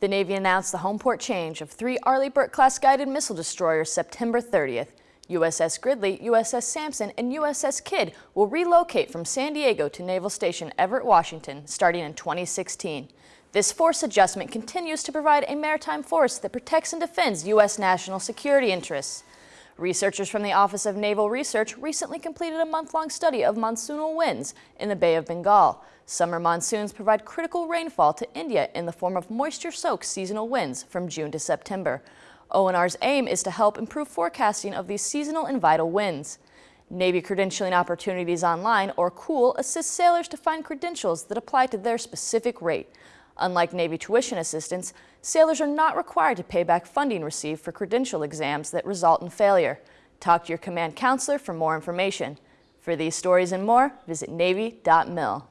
The Navy announced the home port change of three Arleigh Burke-class guided missile destroyers September 30th. USS Gridley, USS Sampson, and USS Kidd will relocate from San Diego to Naval Station Everett, Washington, starting in 2016. This force adjustment continues to provide a maritime force that protects and defends U.S. national security interests. Researchers from the Office of Naval Research recently completed a month-long study of monsoonal winds in the Bay of Bengal. Summer monsoons provide critical rainfall to India in the form of moisture-soaked seasonal winds from June to September. ONR's aim is to help improve forecasting of these seasonal and vital winds. Navy Credentialing Opportunities Online, or COOL, assists sailors to find credentials that apply to their specific rate. Unlike Navy tuition assistance, sailors are not required to pay back funding received for credential exams that result in failure. Talk to your command counselor for more information. For these stories and more, visit Navy.mil.